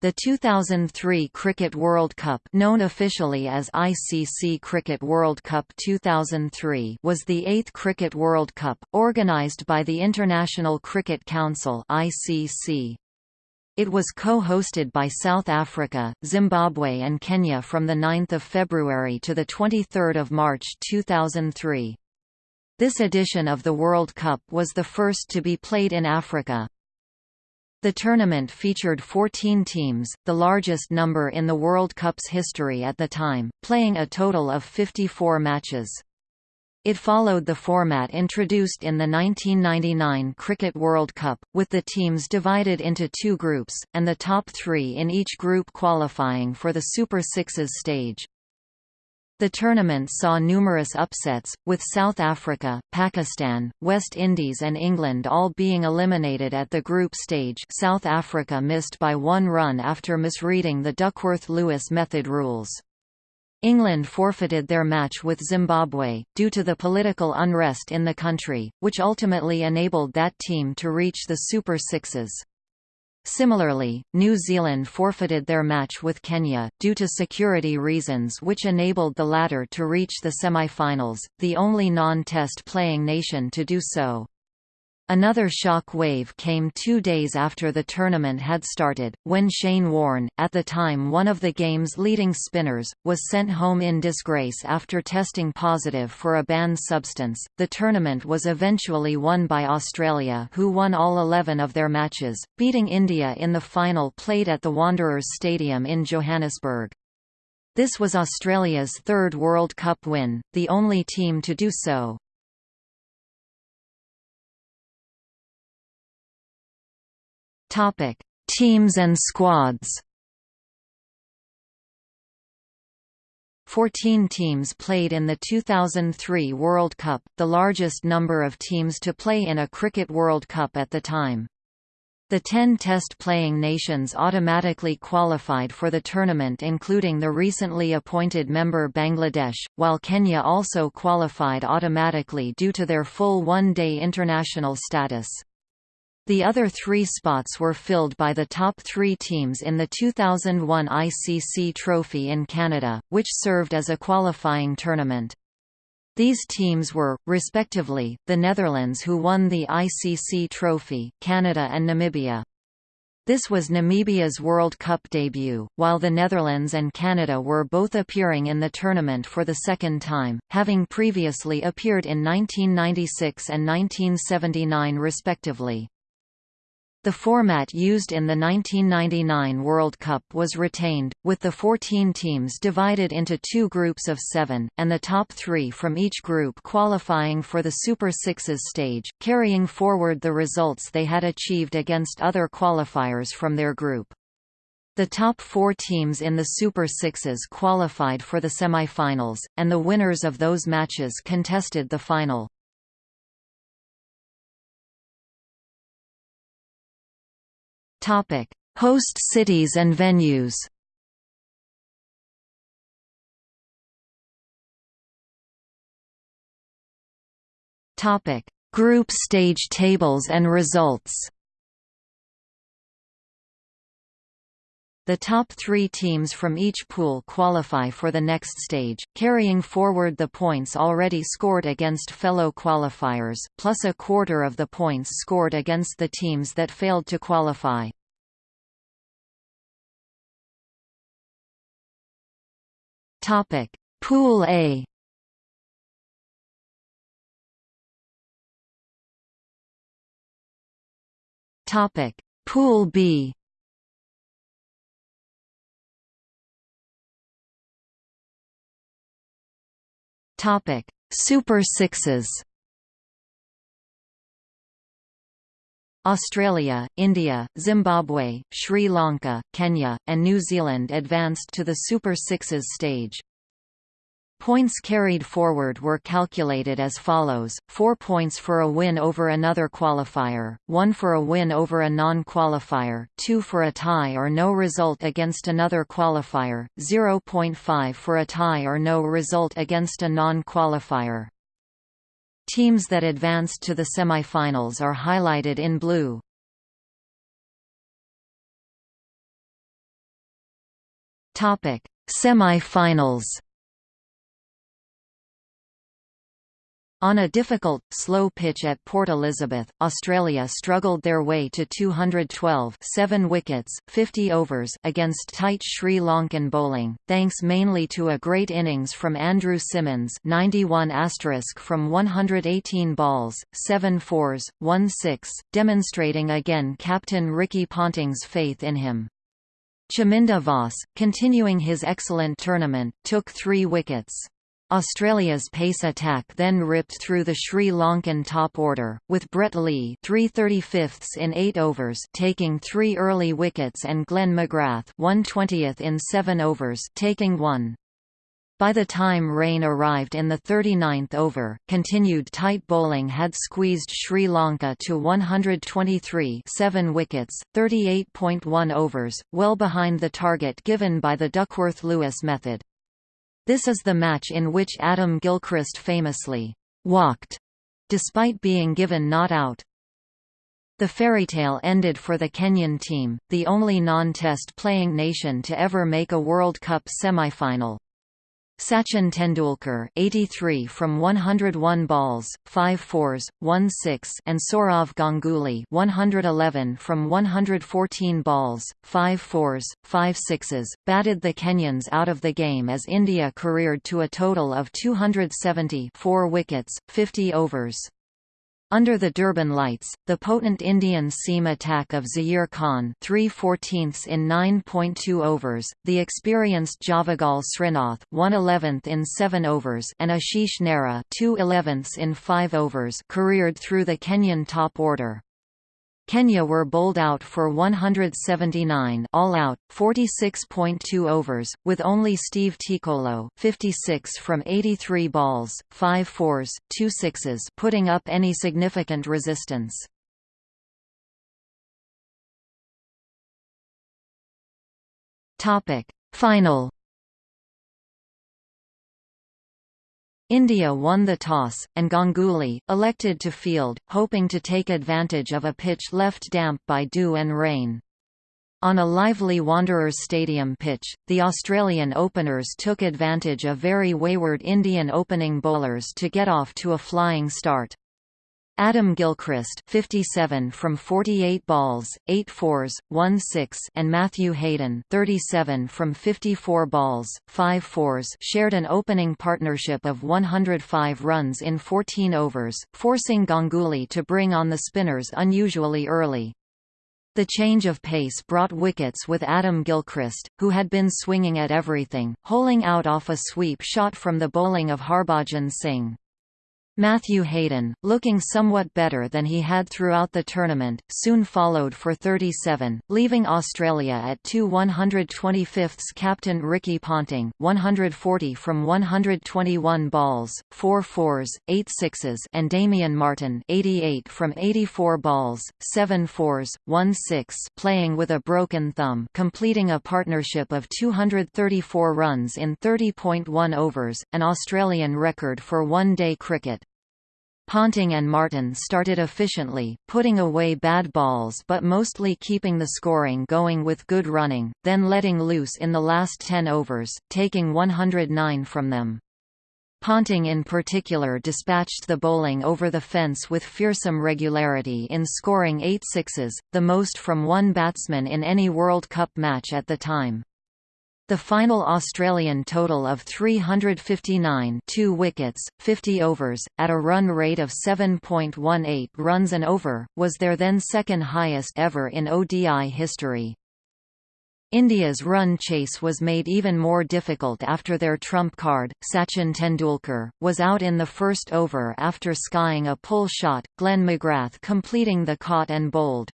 The 2003 Cricket World Cup known officially as ICC Cricket World Cup 2003 was the eighth Cricket World Cup, organised by the International Cricket Council ICC. It was co-hosted by South Africa, Zimbabwe and Kenya from 9 February to 23 March 2003. This edition of the World Cup was the first to be played in Africa. The tournament featured 14 teams, the largest number in the World Cup's history at the time, playing a total of 54 matches. It followed the format introduced in the 1999 Cricket World Cup, with the teams divided into two groups, and the top three in each group qualifying for the Super Sixes stage. The tournament saw numerous upsets, with South Africa, Pakistan, West Indies and England all being eliminated at the group stage South Africa missed by one run after misreading the Duckworth-Lewis method rules. England forfeited their match with Zimbabwe, due to the political unrest in the country, which ultimately enabled that team to reach the Super Sixes. Similarly, New Zealand forfeited their match with Kenya, due to security reasons which enabled the latter to reach the semi-finals, the only non-test playing nation to do so. Another shock wave came two days after the tournament had started, when Shane Warne, at the time one of the game's leading spinners, was sent home in disgrace after testing positive for a banned substance. The tournament was eventually won by Australia, who won all 11 of their matches, beating India in the final played at the Wanderers Stadium in Johannesburg. This was Australia's third World Cup win, the only team to do so. Topic: Teams and squads. 14 teams played in the 2003 World Cup, the largest number of teams to play in a Cricket World Cup at the time. The 10 test-playing nations automatically qualified for the tournament including the recently appointed member Bangladesh, while Kenya also qualified automatically due to their full one-day international status. The other three spots were filled by the top three teams in the 2001 ICC Trophy in Canada, which served as a qualifying tournament. These teams were, respectively, the Netherlands who won the ICC Trophy, Canada and Namibia. This was Namibia's World Cup debut, while the Netherlands and Canada were both appearing in the tournament for the second time, having previously appeared in 1996 and 1979 respectively. The format used in the 1999 World Cup was retained, with the 14 teams divided into two groups of seven, and the top three from each group qualifying for the Super Sixes stage, carrying forward the results they had achieved against other qualifiers from their group. The top four teams in the Super Sixes qualified for the semi-finals, and the winners of those matches contested the final. Topic: Host cities and venues. Topic: Group stage tables and results. The top three teams from each pool qualify for the next stage, carrying forward the points already scored against fellow qualifiers, plus a quarter of the points scored against the teams that failed to qualify. Topic: Pool A. Topic: Pool B. Topic: Super Sixes. Australia, India, Zimbabwe, Sri Lanka, Kenya, and New Zealand advanced to the Super Sixes stage. Points carried forward were calculated as follows, 4 points for a win over another qualifier, 1 for a win over a non-qualifier, 2 for a tie or no result against another qualifier, 0.5 for a tie or no result against a non-qualifier. Teams that advanced to the semifinals are highlighted in blue. Topic: Semifinals. On a difficult, slow pitch at Port Elizabeth, Australia struggled their way to 212 7 wickets, 50 overs against tight Sri Lankan bowling, thanks mainly to a great innings from Andrew Symonds 91 from 118 balls, 7 fours, 1 6, demonstrating again captain Ricky Ponting's faith in him. Chaminda Vaas, continuing his excellent tournament, took three wickets. Australia's pace attack then ripped through the Sri Lankan top order, with Brett Lee 335ths in 8 overs taking 3 early wickets and Glenn McGrath 120th in 7 overs taking 1. By the time rain arrived in the 39th over, continued tight bowling had squeezed Sri Lanka to 123 7 wickets, 38.1 overs, well behind the target given by the Duckworth-Lewis method. This is the match in which Adam Gilchrist famously walked, despite being given not out. The fairy tale ended for the Kenyan team, the only non-test playing nation to ever make a World Cup semi-final. Sachin Tendulkar 83 from 101 balls, 5 fours, 1 6 and Sourav Ganguly 111 from 114 balls, 5 fours, 5 sixes, batted the Kenyans out of the game as India careered to a total of 270 4 wickets, 50 overs. Under the Durban lights, the potent Indian seam attack of Zaheer Khan 3 14ths in 9.2 overs, the experienced Javagal Srinath 1 11th in 7 overs and Ashish Nehra 2 11ths in 5 overs careered through the Kenyan top order. Kenya were bowled out for 179 all out, 46.2 overs, with only Steve Tikolo 56 from 83 balls, 5 fours, 2 sixes putting up any significant resistance. Final India won the toss, and Ganguly, elected to field, hoping to take advantage of a pitch left damp by dew and rain. On a lively Wanderers Stadium pitch, the Australian openers took advantage of very wayward Indian opening bowlers to get off to a flying start. Adam Gilchrist 57 from 48 balls, 8 fours, 1 6 and Matthew Hayden 37 from 54 balls, 5 fours shared an opening partnership of 105 runs in 14 overs, forcing Ganguly to bring on the spinners unusually early. The change of pace brought wickets with Adam Gilchrist, who had been swinging at everything, holing out off a sweep shot from the bowling of Harbhajan Singh. Matthew Hayden, looking somewhat better than he had throughout the tournament, soon followed for 37, leaving Australia at 2 125ths captain Ricky Ponting 140 from 121 balls, 4 fours, 8 sixes and Damien Martyn, 88 from 84 balls, 7 fours, 1 6 playing with a broken thumb completing a partnership of 234 runs in 30.1 overs, an Australian record for one-day cricket. Ponting and Martyn started efficiently, putting away bad balls but mostly keeping the scoring going with good running, then letting loose in the last 10 overs, taking 109 from them. Ponting in particular dispatched the bowling over the fence with fearsome regularity in scoring eight sixes, the most from one batsman in any World Cup match at the time. The final Australian total of 359 2 wickets, 50 overs, at a run rate of 7.18 runs an over, was their then second highest ever in ODI history. India's run chase was made even more difficult after their trump card, Sachin Tendulkar, was out in the first over after skying a pull shot, Glenn McGrath completing the caught and bowled.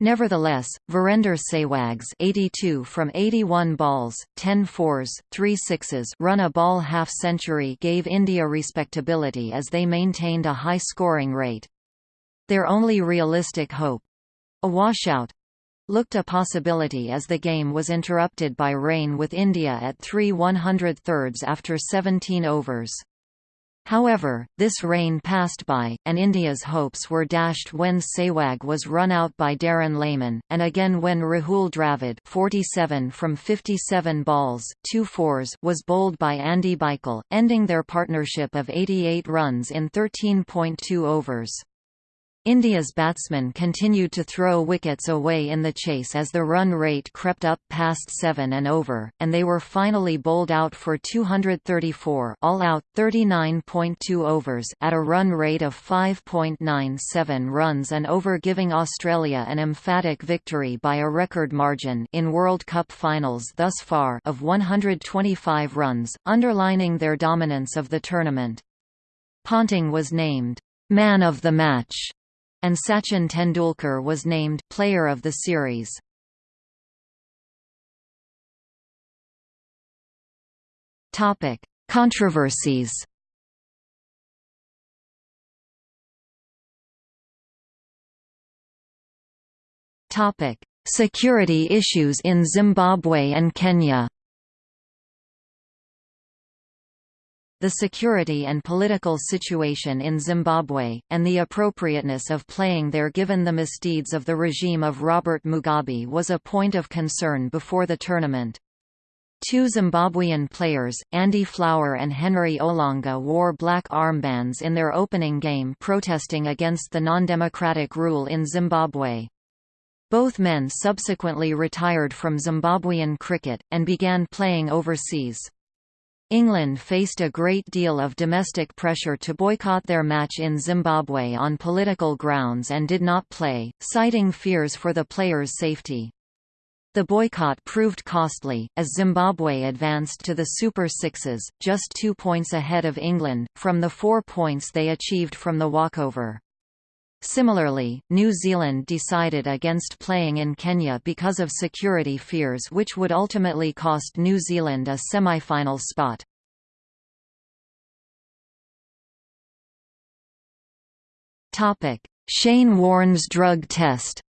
Nevertheless, Virender Sehwag's 82 from 81 balls, 10 fours, 3 sixes run a ball half-century gave India respectability as they maintained a high scoring rate. Their only realistic hope—a washout, looked a possibility as the game was interrupted by rain with India at 3 103 after 17 overs. However, this rain passed by, and India's hopes were dashed when Sehwag was run out by Darren Lehmann, and again when Rahul Dravid 47 from 57 balls, 2 fours was bowled by Andy Bichel, ending their partnership of 88 runs in 13.2 overs. India's batsmen continued to throw wickets away in the chase as the run rate crept up past 7 and over, and they were finally bowled out for 234 all out 39.2 overs at a run rate of 5.97 runs and over giving Australia an emphatic victory by a record margin in World Cup finals thus far of 125 runs, underlining their dominance of the tournament. Ponting was named man of the match and Sachin Tendulkar was named Player of the Series. Topic: Controversies. Topic: Security issues in Zimbabwe and Kenya. The security and political situation in Zimbabwe, and the appropriateness of playing there given the misdeeds of the regime of Robert Mugabe was a point of concern before the tournament. Two Zimbabwean players, Andy Flower and Henry Olonga wore black armbands in their opening game protesting against the non-democratic rule in Zimbabwe. Both men subsequently retired from Zimbabwean cricket, and began playing overseas. England faced a great deal of domestic pressure to boycott their match in Zimbabwe on political grounds and did not play, citing fears for the players' safety. The boycott proved costly, as Zimbabwe advanced to the Super Sixes, just two points ahead of England, from the four points they achieved from the walkover. Similarly, New Zealand decided against playing in Kenya because of security fears which would ultimately cost New Zealand a semi-final spot. Shane Warne's drug test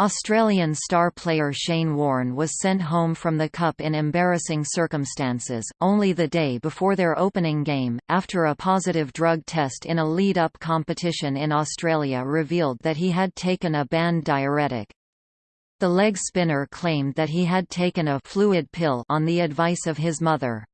Australian star player Shane Warne was sent home from the Cup in embarrassing circumstances, only the day before their opening game, after a positive drug test in a lead-up competition in Australia revealed that he had taken a banned diuretic. The leg spinner claimed that he had taken a fluid pill on the advice of his mother.